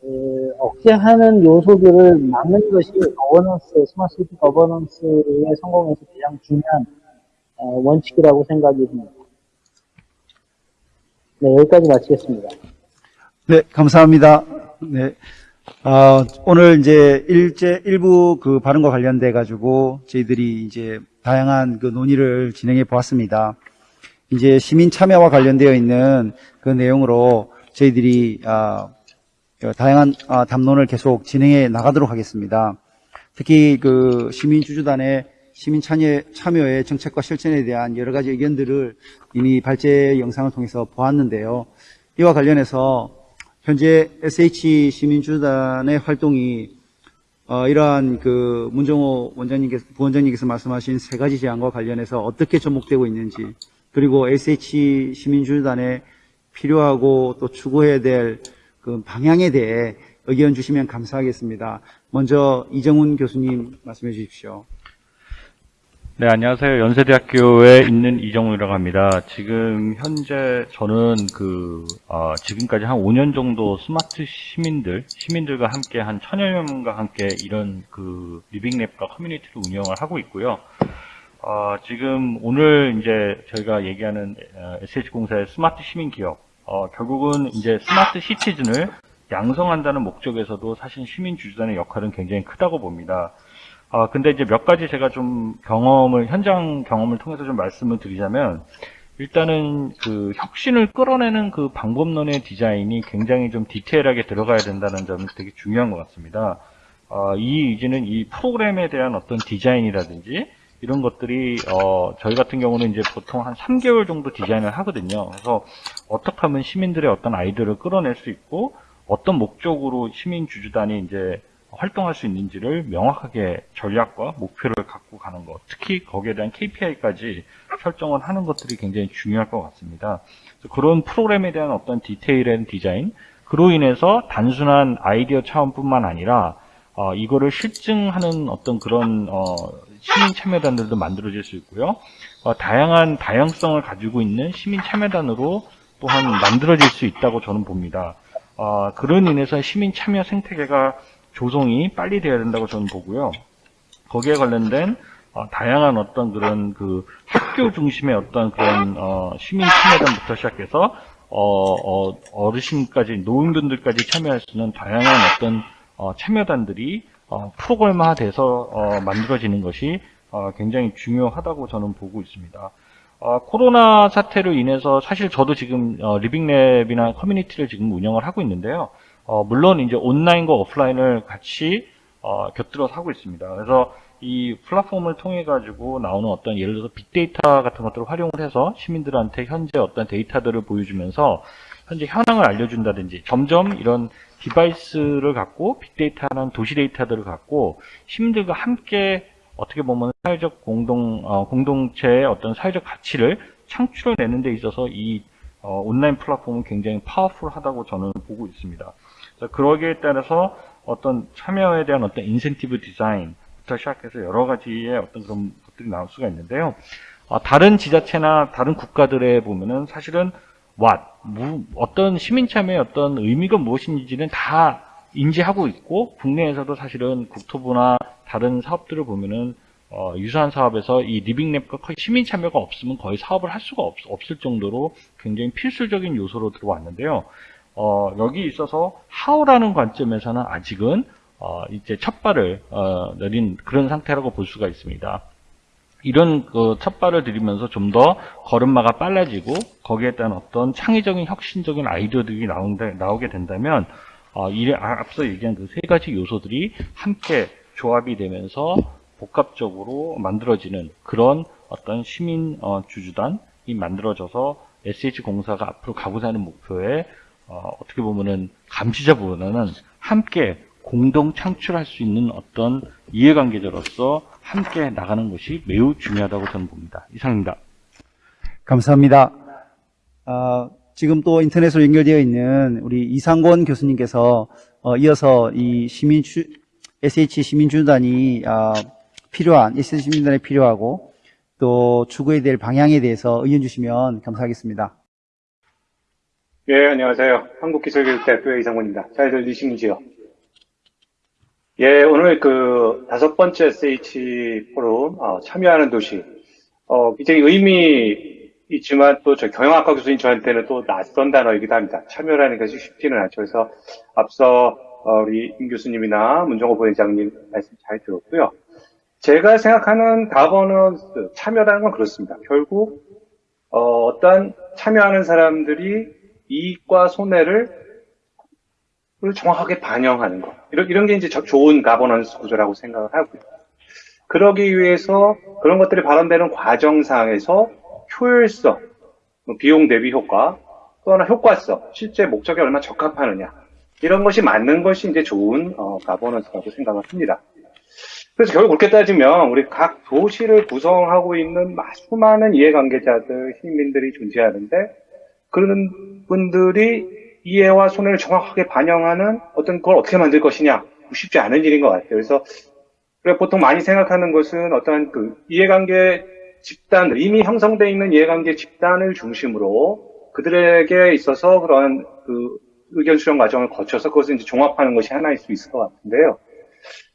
Speaker 8: 그, 억제하는 요소들을 막는 것이 거버넌스, 스마트 시티 거버넌스의 성공에서 가장 중요한 어, 원칙이라고 생각이 듭니다. 네, 여기까지 마치겠습니다.
Speaker 4: 네, 감사합니다. 네. 아, 오늘 이제 일제, 일부 그 발언과 관련돼 가지고 저희들이 이제 다양한 그 논의를 진행해 보았습니다. 이제 시민 참여와 관련되어 있는 그 내용으로 저희들이 아, 어, 다양한 아, 담론을 계속 진행해 나가도록 하겠습니다. 특히 그 시민 주주단의 시민 참여, 참여의 정책과 실천에 대한 여러 가지 의견들을 이미 발제 영상을 통해서 보았는데요. 이와 관련해서 현재 SH 시민주단의 활동이 어, 이러한 그 문정호 원장님께서 부원장님께서 말씀하신 세 가지 제안과 관련해서 어떻게 접목되고 있는지 그리고 SH 시민주단에 필요하고 또 추구해야 될 그 방향에 대해 의견 주시면 감사하겠습니다. 먼저 이정훈 교수님 말씀해 주십시오.
Speaker 9: 네, 안녕하세요. 연세대학교에 있는 이정우라고 합니다. 지금 현재 저는 그, 어, 지금까지 한 5년 정도 스마트 시민들, 시민들과 함께 한 천여 명과 함께 이런 그 리빙랩과 커뮤니티를 운영을 하고 있고요. 어, 지금 오늘 이제 저희가 얘기하는 SH공사의 스마트 시민 기업, 어, 결국은 이제 스마트 시티즌을 양성한다는 목적에서도 사실 시민 주주단의 역할은 굉장히 크다고 봅니다. 아, 근데 이제 몇 가지 제가 좀 경험을, 현장 경험을 통해서 좀 말씀을 드리자면, 일단은 그 혁신을 끌어내는 그 방법론의 디자인이 굉장히 좀 디테일하게 들어가야 된다는 점이 되게 중요한 것 같습니다. 아, 이 이제는 이 프로그램에 대한 어떤 디자인이라든지 이런 것들이 어, 저희 같은 경우는 이제 보통 한 3개월 정도 디자인을 하거든요. 그래서 어떻게 하면 시민들의 어떤 아이디어를 끌어낼 수 있고 어떤 목적으로 시민 주주단이 이제 활동할 수 있는지를 명확하게 전략과 목표를 갖고 가는 것, 특히 거기에 대한 KPI까지 설정을 하는 것들이 굉장히 중요할 것 같습니다. 그런 프로그램에 대한 어떤 디테일한 디자인, 그로 인해서 단순한 아이디어 차원뿐만 아니라 어, 이거를 실증하는 어떤 그런 어, 시민 참여단들도 만들어질 수 있고요. 어, 다양한 다양성을 가지고 있는 시민 참여단으로 또한 만들어질 수 있다고 저는 봅니다. 어, 그런 인해서 시민 참여 생태계가 조성이 빨리 돼야 된다고 저는 보고요. 거기에 관련된 어, 다양한 어떤 그런 그 학교 중심의 어떤 그런 어, 시민 참여단부터 시작해서 어, 어르신까지 노인분들까지 참여할 수 있는 다양한 어떤 어, 참여단들이 어, 프로그램화 돼서 어, 만들어지는 것이 어, 굉장히 중요하다고 저는 보고 있습니다. 어, 코로나 사태로 인해서 사실 저도 지금 어, living lab이나 커뮤니티를 지금 운영을 하고 있는데요. 어, 물론 이제 온라인과 오프라인을 같이 어, 곁들여서 하고 있습니다. 그래서 이 플랫폼을 통해 가지고 나오는 어떤 예를 들어서 빅데이터 같은 것들을 활용을 해서 시민들한테 현재 어떤 데이터들을 보여주면서 현재 현황을 알려준다든지 점점 이런 디바이스를 갖고 빅데이터라는 도시 데이터들을 갖고 시민들과 함께 어떻게 보면 사회적 공동 어, 공동체의 어떤 사회적 가치를 창출해내는 데 있어서 이 어, 온라인 플랫폼은 굉장히 powerful하다고 저는 보고 있습니다. 그러기에 따라서 어떤 참여에 대한 어떤 인센티브 디자인부터 시작해서 여러 가지의 어떤 그런 것들이 나올 수가 있는데요. 어, 다른 지자체나 다른 국가들에 보면은 사실은 what, 무- 어떤 시민 참여의 어떤 의미가 무엇인지는 다 인지하고 있고 국내에서도 사실은 국토부나 다른 사업들을 보면은 어, 유사한 사업에서 이 리빙랩과 시민 참여가 없으면 거의 사업을 할 수가 없, 없을 정도로 굉장히 필수적인 요소로 들어왔는데요. 어, 여기 있어서 how라는 관점에서는 아직은 어, 이제 첫 발을 어, 내린 그런 상태라고 볼 수가 있습니다. 이런 그 첫발을 들이면서 좀 더 걸음마가 빨라지고 거기에 따른 어떤 창의적인 혁신적인 아이디어들이 나온다, 나오게 된다면 어, 이 앞서 얘기한 그 세 가지 요소들이 함께 조합이 되면서 복합적으로 만들어지는 그런 어떤 시민 어, 주주단이 만들어져서 SH공사가 앞으로 가고자 하는 목표에 어, 떻게 보면은 감시자보다는 함께 공동 창출할 수 있는 어떤 이해관계자로서 함께 나가는 것이 매우 중요하다고 저는 봅니다. 이상입니다.
Speaker 4: 감사합니다. 아, 지금 또 인터넷으로 연결되어 있는 우리 이상권 교수님께서 어, 이어서 이 시민 주, SH 시민주단이 아, 필요한 SH 시민단에 필요하고 또 추구해야 될 방향에 대해서 의견 주시면 감사하겠습니다.
Speaker 10: 예, 안녕하세요. 한국기술교육대학교의 이상권입니다. 잘 들리시는지요? 예, 오늘 그 다섯 번째 SH 포럼 어, 참여하는 도시 어, 굉장히 의미 있지만 또 저 경영학과 교수님 저한테는 또 낯선 단어이기도 합니다. 참여라는 것이 쉽지는 않죠. 그래서 앞서 어, 우리 임 교수님이나 문정호 부회장님 말씀 잘 들었고요. 제가 생각하는 그 참여라는 건 그렇습니다. 결국 어, 어떤 참여하는 사람들이 이익과 손해를 를 정확하게 반영하는 것. 이런, 이런 게 이제 저- 좋은 가버넌스 구조라고 생각을 하고요. 그러기 위해서 그런 것들이 발언되는 과정상에서 효율성, 뭐 비용 대비 효과, 또 하나 효과성, 실제 목적에 얼마나 적합하느냐 이런 것이 맞는 것이 이제 좋은 어, 가버넌스라고 생각을 합니다. 그래서 결국 그렇게 따지면 우리 각 도시를 구성하고 있는 마- 수많은 이해관계자들, 시민들이 존재하는데 그런 분들이 이해와 손해를 정확하게 반영하는 어떤 걸 어떻게 만들 것이냐 쉽지 않은 일인 것 같아요. 그래서 그래 보통 많이 생각하는 것은 어떤 그 이해관계 집단들 이미 형성되어 있는 이해관계 집단을 중심으로 그들에게 있어서 그런 그 의견 수렴 과정을 거쳐서 그것을 이제 종합하는 것이 하나일 수 있을 것 같은데요.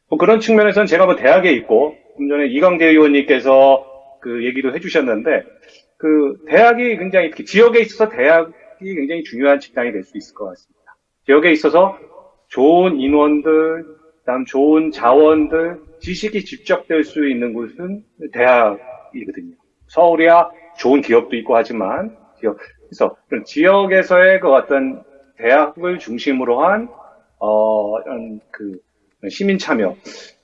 Speaker 10: 뭐 그런 측면에서는 제가 뭐 대학에 있고 좀 전에 이광재 의원님께서 그 얘기도 해주셨는데 그 대학이 굉장히 지역에 있어서 대학 이 굉장히 중요한 직장이 될 수 있을 것 같습니다. 지역에 있어서 좋은 인원들, 그다음 좋은 자원들, 지식이 집적될 수 있는 곳은 대학이거든요. 서울이야 좋은 기업도 있고 하지만 지역, 그래서 지역에서의 그 어떤 대학을 중심으로 한 어, 그 시민 참여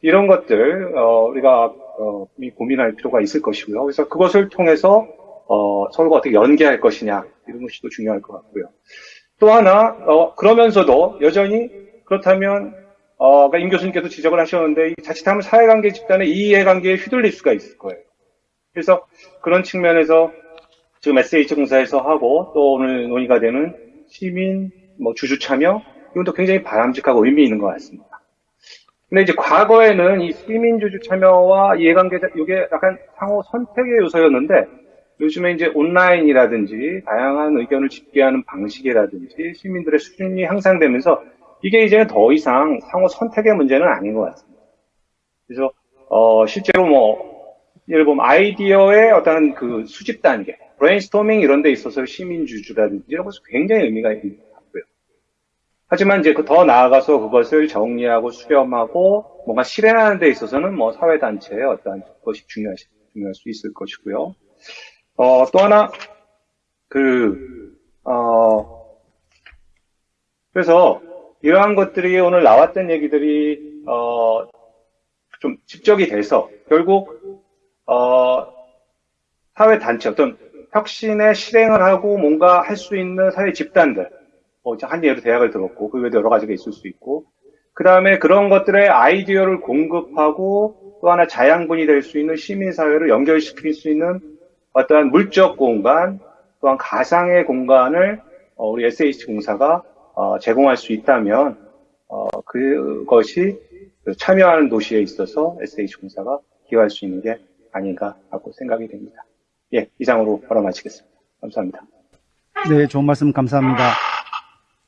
Speaker 10: 이런 것들 어, 우리가 어, 이 고민할 필요가 있을 것이고요. 그래서 그것을 통해서 어, 서로가 어떻게 연계할 것이냐 이런 것이 또 중요할 것 같고요. 또 하나 어, 그러면서도 여전히 그렇다면 어, 그러니까 임 교수님께서 지적을 하셨는데 이 자칫하면 사회관계 집단의 이해관계에 휘둘릴 수가 있을 거예요. 그래서 그런 측면에서 지금 SH 공사에서 하고 또 오늘 논의가 되는 시민 뭐 주주 참여 이것도 굉장히 바람직하고 의미 있는 것 같습니다. 근데 이제 과거에는 이 시민 주주 참여와 이해관계자 이게 약간 상호 선택의 요소였는데 요즘에 이제 온라인이라든지 다양한 의견을 집계하는 방식이라든지 시민들의 수준이 향상되면서 이게 이제는 더 이상 상호 선택의 문제는 아닌 것 같습니다. 그래서 어 실제로 뭐 예를 보면 아이디어의 어떤 그 수집 단계, 브레인스토밍 이런 데 있어서 시민 주주라든지 이런 것은 굉장히 의미가 있는 것 같고요. 하지만 이제 그 더 나아가서 그것을 정리하고 수렴하고 뭔가 실행하는 데 있어서는 뭐 사회단체의 어떤 것이 중요할, 중요할 수 있을 것이고요. 어, 또 하나, 그, 어, 그래서 이러한 것들이 오늘 나왔던 얘기들이, 어, 좀 집적이 돼서 결국, 어, 사회 단체, 어떤 혁신의 실행을 하고 뭔가 할 수 있는 사회 집단들, 뭐, 한 예로 대학을 들었고, 그 외에도 여러 가지가 있을 수 있고, 그 다음에 그런 것들의 아이디어를 공급하고 또 하나 자양분이 될 수 있는 시민사회를 연결시킬 수 있는 어떠한 물적 공간, 또한 가상의 공간을 어, 우리 SH 공사가 어, 제공할 수 있다면 어, 그것이 그 참여하는 도시에 있어서 SH 공사가 기여할 수 있는 게 아닌가 하고 생각이 됩니다. 예, 이상으로 바로 마치겠습니다. 감사합니다.
Speaker 4: 네, 좋은 말씀 감사합니다.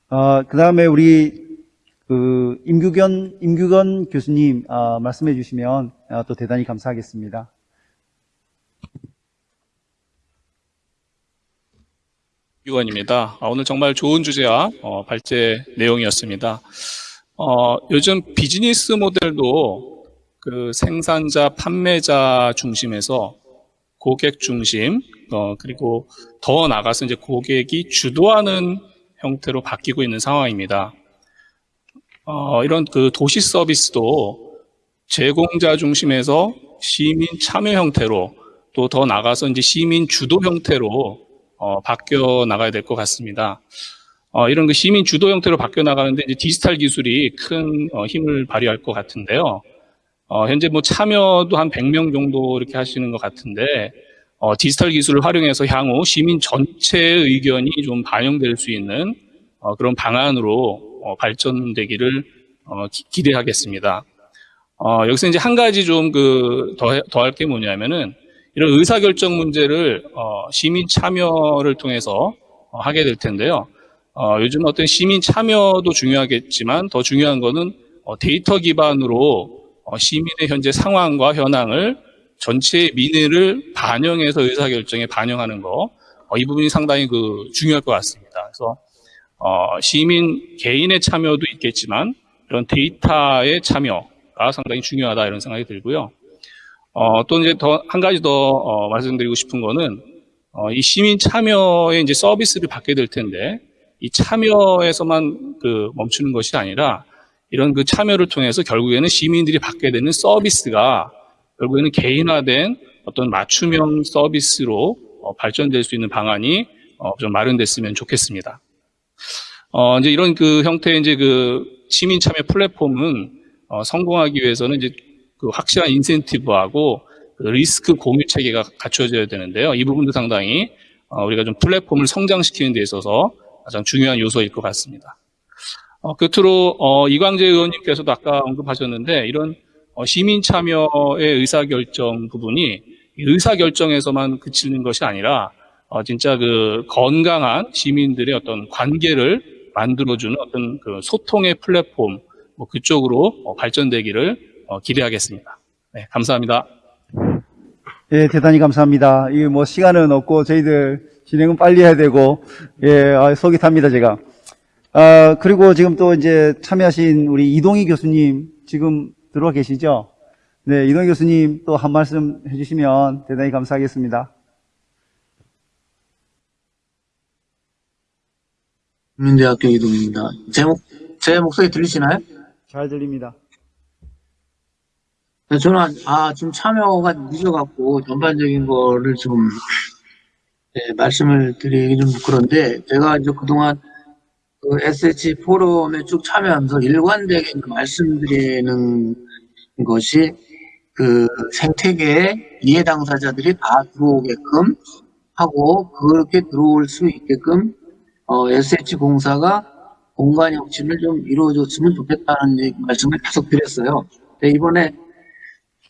Speaker 4: 어, 그 다음에 우리, 그, 임규견, 임규건 교수님, 어, 말씀해 주시면 어, 또 대단히 감사하겠습니다.
Speaker 11: 유건입니다. 아, 오늘 정말 좋은 주제와 어, 발제 내용이었습니다. 어, 요즘 비즈니스 모델도 그 생산자, 판매자 중심에서 고객 중심, 어, 그리고 더 나가서 이제 고객이 주도하는 형태로 바뀌고 있는 상황입니다. 어, 이런 그 도시 서비스도 제공자 중심에서 시민 참여 형태로 또 더 나가서 이제 시민 주도 형태로 어, 바뀌어 나가야 될 것 같습니다. 어, 이런 그 시민 주도 형태로 바뀌어 나가는데 이제 디지털 기술이 큰 어, 힘을 발휘할 것 같은데요. 어, 현재 뭐 참여도 한 100명 정도 이렇게 하시는 것 같은데 어, 디지털 기술을 활용해서 향후 시민 전체의 의견이 좀 반영될 수 있는 어, 그런 방안으로 어, 발전되기를 어, 기, 기대하겠습니다. 어, 여기서 이제 한 가지 좀 그더할게 뭐냐면은 이런 의사결정 문제를 어, 시민 참여를 통해서 어, 하게 될 텐데요. 어, 요즘 어떤 시민 참여도 중요하겠지만 더 중요한 거는 어, 데이터 기반으로 어, 시민의 현재 상황과 현황을 전체 민의를 반영해서 의사결정에 반영하는 거, 어, 이 부분이 상당히 그 중요할 것 같습니다. 그래서 어, 시민 개인의 참여도 있겠지만 이런 데이터의 참여가 상당히 중요하다 이런 생각이 들고요. 어, 또 이제 더, 한 가지 더, 어, 말씀드리고 싶은 거는, 어, 이 시민 참여의 이제 서비스를 받게 될 텐데, 이 참여에서만 그 멈추는 것이 아니라, 이런 그 참여를 통해서 결국에는 시민들이 받게 되는 서비스가 결국에는 개인화된 어떤 맞춤형 서비스로 어, 발전될 수 있는 방안이 어, 어, 좀 마련됐으면 좋겠습니다. 어, 이제 이런 그 형태의 이제 그 시민 참여 플랫폼은 어, 성공하기 위해서는 이제 그 확실한 인센티브하고 그 리스크 공유 체계가 갖춰져야 되는데요. 이 부분도 상당히 어, 우리가 좀 플랫폼을 성장시키는 데 있어서 가장 중요한 요소일 것 같습니다. 어, 끝으로 어, 이광재 의원님께서도 아까 언급하셨는데 이런 어, 시민 참여의 의사결정 부분이 의사결정에서만 그치는 것이 아니라 어, 진짜 그 건강한 시민들의 어떤 관계를 만들어주는 어떤 그 소통의 플랫폼 뭐 그쪽으로 어, 발전되기를 어, 기대하겠습니다. 네, 감사합니다.
Speaker 4: 예, 대단히 감사합니다. 이 뭐 시간은 없고 저희들 진행은 빨리 해야 되고 예, 아, 속이 탑니다 제가. 아 그리고 지금 또 이제 참여하신 우리 이동희 교수님 지금 들어와 계시죠? 네, 이동희 교수님 또 한 말씀 해주시면 대단히 감사하겠습니다.
Speaker 12: 국민대학교 이동입니다. 제, 목, 제 목소리 들리시나요?
Speaker 4: 잘 들립니다.
Speaker 12: 네, 저는, 아, 지금 참여가 늦어갖고, 전반적인 거를 좀, 네, 말씀을 드리기 좀 그런데, 제가 이제 그동안 그 SH 포럼에 쭉 참여하면서 일관되게 말씀드리는 것이, 그 생태계에 이해 당사자들이 다 들어오게끔 하고, 그렇게 들어올 수 있게끔, 어, SH공사가 공간 혁신을 좀 이루어줬으면 좋겠다는 말씀을 계속 드렸어요. 근데 이번에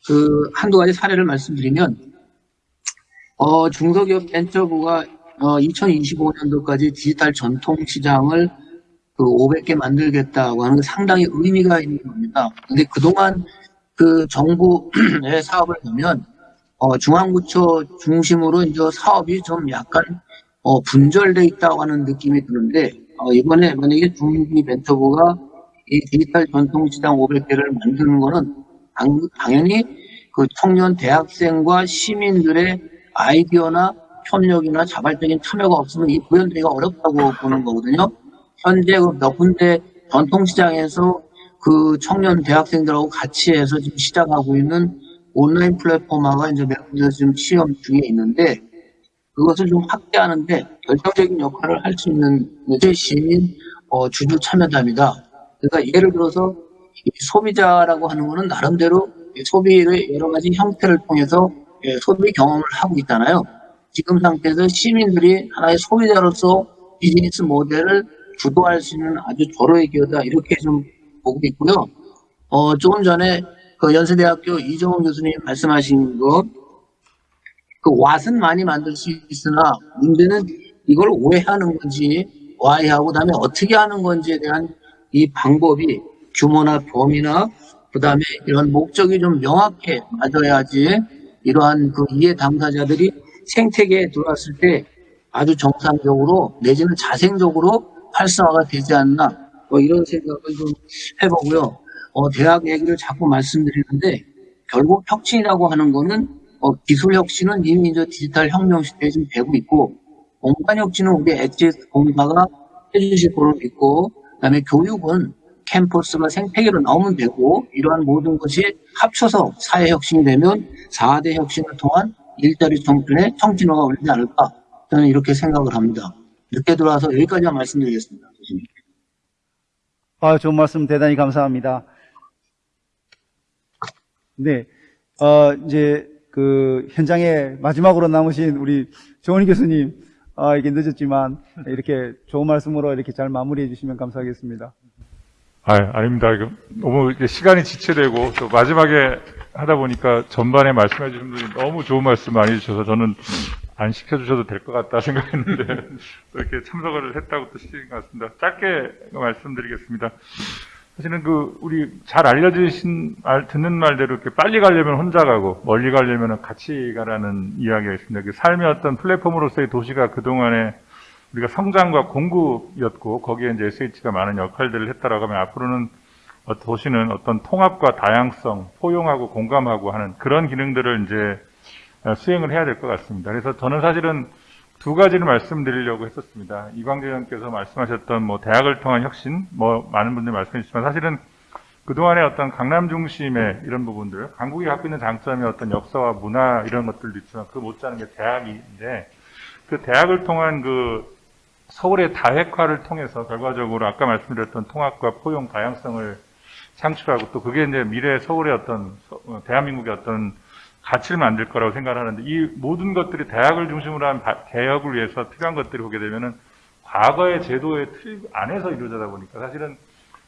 Speaker 12: 그 한두 가지 사례를 말씀드리면 어, 중소기업 벤처부가 어, 2025년도까지 디지털 전통시장을 그 500개 만들겠다고 하는 게 상당히 의미가 있는 겁니다. 근데 그동안 그 정부의 [CLEARS THROAT] 사업을 보면 어, 중앙부처 중심으로 이제 사업이 좀 약간 어, 분절돼 있다고 하는 느낌이 드는데 어, 이번에 만약에 중기 벤처부가 이 디지털 전통시장 500개를 만드는 거는 당, 당연히 그 청년 대학생과 시민들의 아이디어나 협력이나 자발적인 참여가 없으면 이 구현되기가 어렵다고 보는 거거든요. 현재 그몇 군데 전통시장에서 그 청년 대학생들하고 같이 해서 지금 시작하고 있는 온라인 플랫폼화가 이제 몇 군데 지금 시험 중에 있는데 그것을 좀 확대하는데 결정적인 역할을 할 수 있는 게 시민 어, 주주 참여자입니다. 그러니까 예를 들어서 이 소비자라고 하는 거는 나름대로 이 소비의 여러 가지 형태를 통해서 예, 소비 경험을 하고 있잖아요. 지금 상태에서 시민들이 하나의 소비자로서 비즈니스 모델을 주도할 수 있는 아주 절호의 기회다 이렇게 좀 보고 있고요. 어, 조금 전에 그 연세대학교 이정훈 교수님 말씀하신 거, 그 왓은 많이 만들 수 있으나 문제는 이걸 오해하는 건지 와해하고 그다음에 어떻게 하는 건지에 대한 이 방법이 규모나 범위나 그 다음에 이런 목적이 좀 명확해 맞아야지 이러한 그 이해 당사자들이 생태계에 들어왔을 때 아주 정상적으로 내지는 자생적으로 활성화가 되지 않나 뭐 이런 생각을 좀 해보고요. 어, 대학 얘기를 자꾸 말씀드리는데 결국 혁신이라고 하는 거는 어, 기술 혁신은 이미 이제 디지털 혁명 시대에 지금 되고 있고 공간 혁신은 우리 엣지 공사가 해주실 거로 믿고 그다음에 교육은 캠퍼스가 생태계로 나오면 되고 이러한 모든 것이 합쳐서 사회 혁신이 되면 4대 혁신을 통한 일자리 청춘의 청진화가 올리지 않을까 저는 이렇게 생각을 합니다. 늦게 들어와서 여기까지만 말씀드리겠습니다.
Speaker 4: 아, 좋은 말씀 대단히 감사합니다. 네, 어, 이제 그 현장에 마지막으로 남으신 우리 정원희 교수님, 아, 이게 늦었지만 이렇게 좋은 말씀으로 이렇게 잘 마무리해 주시면 감사하겠습니다.
Speaker 13: 아, 아닙니다. 너무 시간이 지체되고 또 마지막에 하다 보니까 전반에 말씀해 주신 분이 너무 좋은 말씀 많이 해주셔서 저는 안 시켜주셔도 될 것 같다 생각했는데 [LAUGHS] 또 이렇게 참석을 했다고 또 시킨 것 같습니다. 짧게 말씀드리겠습니다. 사실은 그 우리 잘 알려주신 말, 듣는 말대로 이렇게 빨리 가려면 혼자 가고 멀리 가려면 같이 가라는 이야기가 있습니다. 그 삶의 어떤 플랫폼으로서의 도시가 그동안에 우리가 성장과 공급이었고 거기에 이제 SH가 많은 역할들을 했다라고 하면 앞으로는 어, 도시는 어떤 통합과 다양성, 포용하고 공감하고 하는 그런 기능들을 이제 어, 수행을 해야 될 것 같습니다. 그래서 저는 사실은 두 가지를 말씀드리려고 했었습니다. 이광재 의원께서 말씀하셨던 뭐 대학을 통한 혁신, 뭐 많은 분들이 말씀해 주시지만 사실은 그동안의 어떤 강남 중심의 이런 부분들, 강국이 갖고 있는 장점이 어떤 역사와 문화 이런 것들도 있지만 그 못지않은 게 대학인데 그 대학을 통한 그 서울의 다핵화를 통해서 결과적으로 아까 말씀드렸던 통합과 포용 다양성을 창출하고 또 그게 이제 미래 서울의 어떤 서- 어, 대한민국의 어떤 가치를 만들 거라고 생각하는데 이 모든 것들이 대학을 중심으로 한 바- 개혁을 위해서 필요한 것들이 보게 되면은 과거의 제도의 틀 안에서 이루어지다 보니까 사실은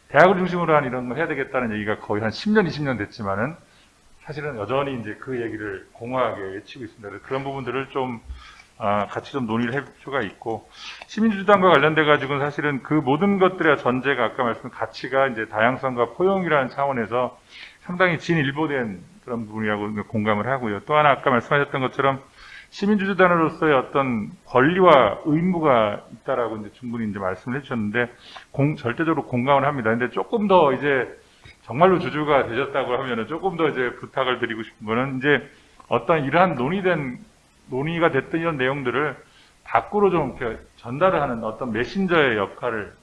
Speaker 13: 대학을 중심으로 한 이런 걸 해야 되겠다는 얘기가 거의 한 10년, 20년 됐지만은 사실은 여전히 이제 그 얘기를 공허하게 외치고 있습니다. 그런 부분들을 좀 아, 같이 좀 논의를 할 필요가 있고 시민주주당과 관련돼 가지고는 사실은 그 모든 것들의 전제가 아까 말씀 가치가 이제 다양성과 포용이라는 차원에서 상당히 진일보된 그런 부분이라고 공감을 하고요. 또 하나 아까 말씀하셨던 것처럼 시민주주단으로서의 어떤 권리와 의무가 있다라고 이제 충분히 이제 말씀을 해주셨는데 공, 절대적으로 공감을 합니다. 근데 조금 더 이제 정말로 주주가 되셨다고 하면은 조금 더 이제 부탁을 드리고 싶은 거는 이제 어떤 이러한 논의된 논의가 됐던 이런 내용들을 밖으로 좀 이렇게 전달을 하는 어떤 메신저의 역할을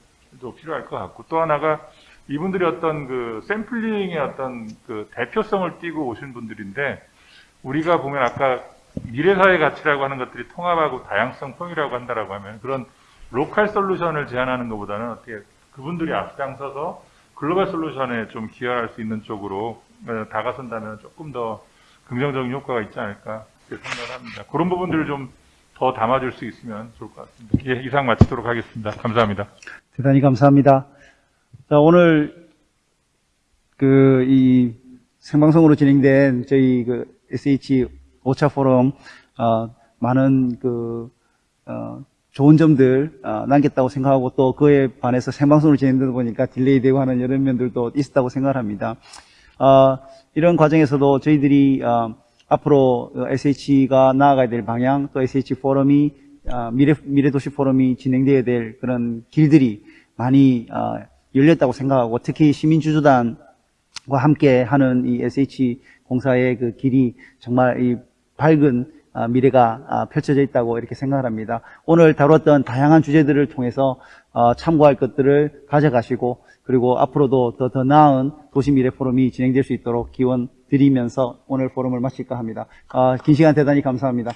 Speaker 13: 또 필요할 것 같고 또 하나가 이분들이 어떤 그 샘플링의 어떤 그 대표성을 띠고 오신 분들인데 우리가 보면 아까 미래사회 가치라고 하는 것들이 통합하고 다양성 통이라고 한다라고 하면 그런 로컬 솔루션을 제안하는 것보다는 어떻게 그분들이 앞장서서 글로벌 솔루션에 좀 기여할 수 있는 쪽으로 어, 다가선다면 조금 더 긍정적인 효과가 있지 않을까 생각을 합니다. 그런 부분들을 좀 더 담아줄 수 있으면 좋을 것 같습니다. 예, 이상 마치도록 하겠습니다. 감사합니다.
Speaker 4: 대단히 감사합니다. 자, 오늘 그 이 생방송으로 진행된 저희 그 SH 오차 포럼 어, 많은 그 어, 좋은 점들 어, 남겼다고 생각하고 또 그에 반해서 생방송으로 진행되다 보니까 delay 되고 하는 이런 면들도 있었다고 생각합니다. 어, 이런 과정에서도 저희들이 어, 앞으로 SH가 나아가야 될 방향 또 SH 포럼이 어, 미래 미래도시 포럼이 진행돼야 될 그런 길들이 많이 어, 열렸다고 생각하고 특히 시민주주단과 함께 하는 이 SH 공사의 그 길이 정말 이 밝은 아, 미래가 아, 펼쳐져 있다고 이렇게 생각을 합니다. 오늘 다뤘던 다양한 주제들을 통해서 어, 참고할 것들을 가져가시고 그리고 앞으로도 더, 더 나은 도시미래 포럼이 진행될 수 있도록 기원 드리면서 오늘 포럼을 마칠까 합니다. 아, 긴 시간 대단히 감사합니다.